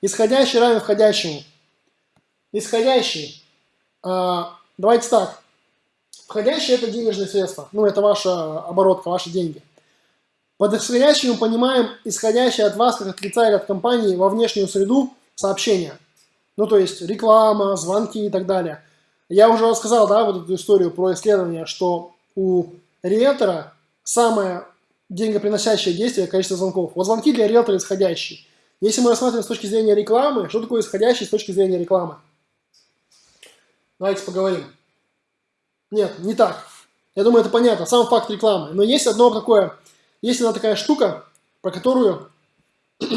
Исходящий равен входящему. Исходящий. А, давайте так. Входящий это денежные средства. Ну, это ваша оборотка, ваши деньги. Под исходящим мы понимаем исходящее от вас, как от лица или от компании, во внешнюю среду сообщения. Ну, то есть реклама, звонки и так далее. Я уже рассказал, да, вот эту историю про исследование, что у риэлтора самое деньгоприносящее действие – количество звонков. Вот звонки для риэлтора исходящие. Если мы рассматриваем с точки зрения рекламы, что такое исходящий с точки зрения рекламы? Давайте поговорим. Нет, не так. Я думаю, это понятно, сам факт рекламы. Но есть одно такое, есть одна такая штука, про которую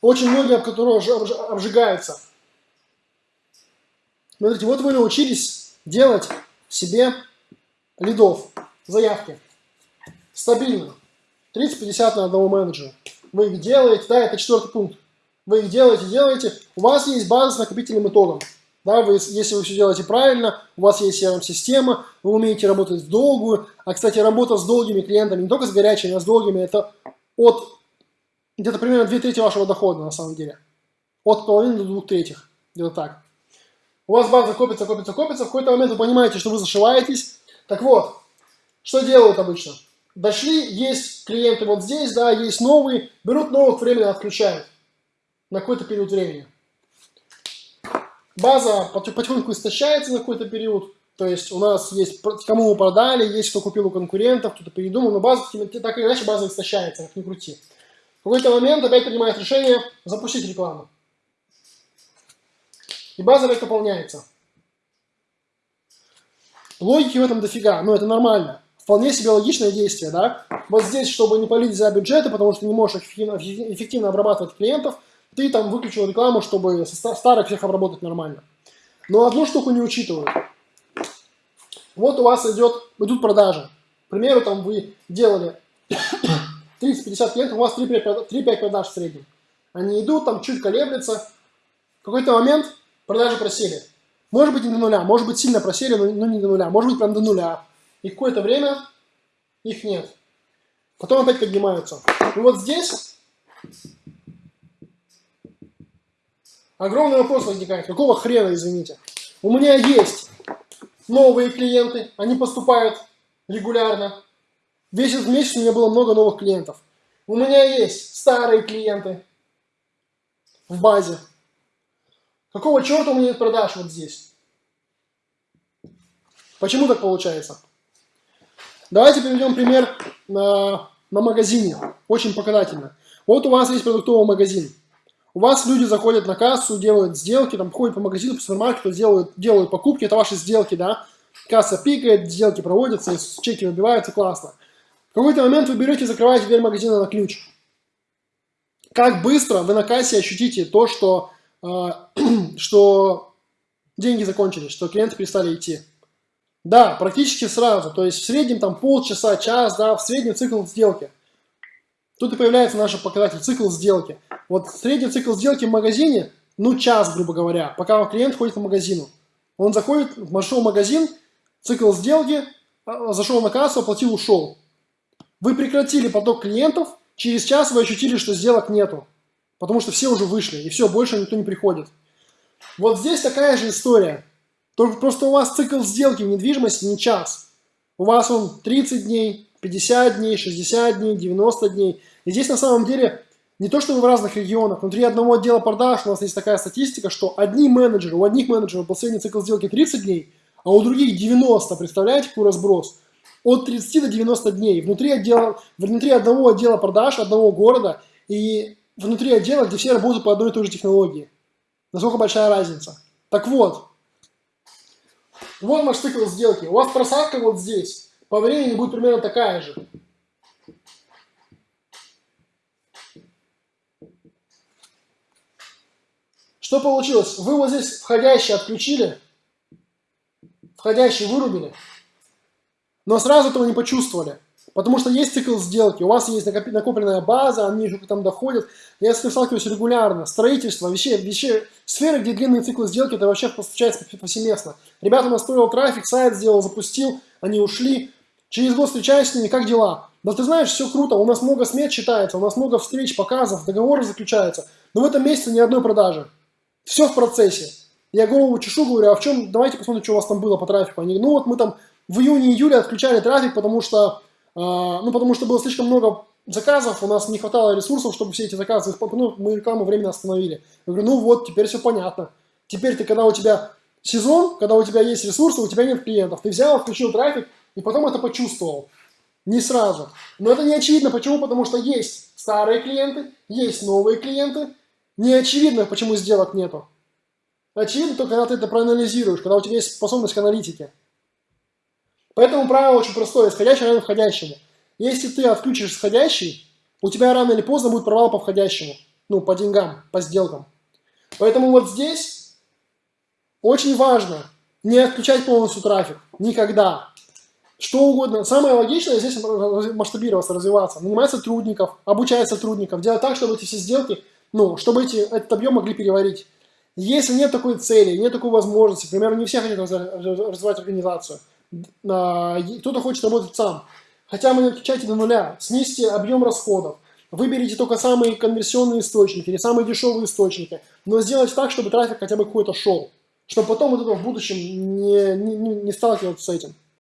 очень многие об которой обжигаются. Смотрите, вот вы научились делать себе лидов, заявки. Стабильно. 30-50 на одного менеджера. Вы их делаете, да, это четвертый пункт. Вы их делаете, делаете. У вас есть база с накопительным итогом. Да, вы, если вы все делаете правильно, у вас есть CRM-система, вы умеете работать в долгую. А, кстати, работа с долгими клиентами, не только с горячими, а с долгими, это от где-то примерно 2 трети вашего дохода на самом деле. От половины до двух третьих. Где-то так. У вас база копится, копится, копится. В какой-то момент вы понимаете, что вы зашиваетесь. Так вот, что делают обычно? Дошли, есть клиенты вот здесь, да, есть новые, берут новых, временно отключают на какой-то период времени. База потихоньку истощается на какой-то период, то есть у нас есть, кому мы продали, есть кто купил у конкурентов, кто-то передумал, но база, так или иначе, база истощается, как ни крути. В какой-то момент опять принимает решение запустить рекламу. И база опять пополняется. Логики в этом дофига, но это нормально вполне себе логичное действие, да. Вот здесь, чтобы не полить за бюджеты, потому что не можешь эффективно, эффективно обрабатывать клиентов, ты там выключил рекламу, чтобы старых всех обработать нормально. Но одну штуку не учитывают. Вот у вас идет, идут продажи. К примеру, там вы делали 30-50 клиентов, у вас 3-5 продаж в среднем. Они идут, там чуть колеблются. В какой-то момент продажи просели. Может быть не до нуля, может быть сильно просели, но не до нуля. Может быть прям до нуля и какое-то время их нет. Потом опять поднимаются. И вот здесь огромный вопрос возникает. Какого хрена, извините? У меня есть новые клиенты, они поступают регулярно. Весь этот месяц у меня было много новых клиентов. У меня есть старые клиенты в базе. Какого черта у меня нет продаж вот здесь? Почему так получается? Давайте приведем пример на, на магазине. Очень показательно. Вот у вас есть продуктовый магазин. У вас люди заходят на кассу, делают сделки, там ходят по магазину, по супермаркету, делают, делают покупки, это ваши сделки, да. Касса пикает, сделки проводятся, чеки выбиваются, классно. В какой-то момент вы берете и закрываете дверь магазина на ключ. Как быстро вы на кассе ощутите то, что, э, что деньги закончились, что клиенты перестали идти. Да, практически сразу. То есть в среднем там полчаса, час, да, в среднем цикл сделки. Тут и появляется наш показатель цикл сделки. Вот средний цикл сделки в магазине, ну час, грубо говоря, пока клиент ходит по магазину. Он заходит, вошел в магазин, цикл сделки, а, зашел на кассу, оплатил, ушел. Вы прекратили поток клиентов, через час вы ощутили, что сделок нету. Потому что все уже вышли, и все, больше никто не приходит. Вот здесь такая же история. Только просто у вас цикл сделки в недвижимости не час. У вас он 30 дней, 50 дней, 60 дней, 90 дней. И здесь на самом деле не то, что вы в разных регионах. Внутри одного отдела продаж у нас есть такая статистика, что одни менеджеры, у одних менеджеров был средний цикл сделки 30 дней, а у других 90. Представляете, какой разброс? От 30 до 90 дней. Внутри, отдела, внутри одного отдела продаж, одного города и внутри отдела, где все работают по одной и той же технологии. Насколько большая разница? Так вот, вот наш цикл сделки. У вас просадка вот здесь. По времени будет примерно такая же. Что получилось? Вы вот здесь входящий отключили, входящий вырубили, но сразу этого не почувствовали. Потому что есть цикл сделки, у вас есть накопленная база, они же там доходят. Я с этим сталкиваюсь регулярно. Строительство, вещи, вещи, сферы, где длинные циклы сделки, это вообще случается повсеместно. Ребята настроил трафик, сайт сделал, запустил, они ушли. Через год встречаюсь с ними, как дела? Да ты знаешь, все круто, у нас много смет читается, у нас много встреч, показов, договоры заключаются, но в этом месяце ни одной продажи. Все в процессе. Я голову чешу, говорю, а в чем, давайте посмотрим, что у вас там было по трафику. Они, ну вот мы там в июне-июле отключали трафик, потому что, ну потому что было слишком много заказов, у нас не хватало ресурсов, чтобы все эти заказы, ну, мы рекламу временно остановили. Я говорю, ну вот, теперь все понятно. Теперь ты, когда у тебя сезон, когда у тебя есть ресурсы, у тебя нет клиентов, ты взял, включил трафик, и потом это почувствовал. Не сразу. Но это не очевидно. Почему? Потому что есть старые клиенты, есть новые клиенты. Не очевидно, почему сделок нету. Очевидно только, когда ты это проанализируешь, когда у тебя есть способность к аналитике. Поэтому правило очень простое. Исходящий равен входящему. Если ты отключишь исходящий, у тебя рано или поздно будет провал по входящему. Ну, по деньгам, по сделкам. Поэтому вот здесь очень важно не отключать полностью трафик. Никогда. Что угодно. Самое логичное здесь масштабироваться, развиваться. Нанимать сотрудников, обучать сотрудников, делать так, чтобы эти все сделки, ну, чтобы эти, этот объем могли переварить. Если нет такой цели, нет такой возможности, к примеру, не все хотят развивать организацию, кто-то хочет работать сам, хотя мы отключайте до нуля, снизьте объем расходов, выберите только самые конверсионные источники или самые дешевые источники, но сделайте так, чтобы трафик хотя бы какой-то шел, чтобы потом вот это в будущем не, не, не сталкиваться с этим.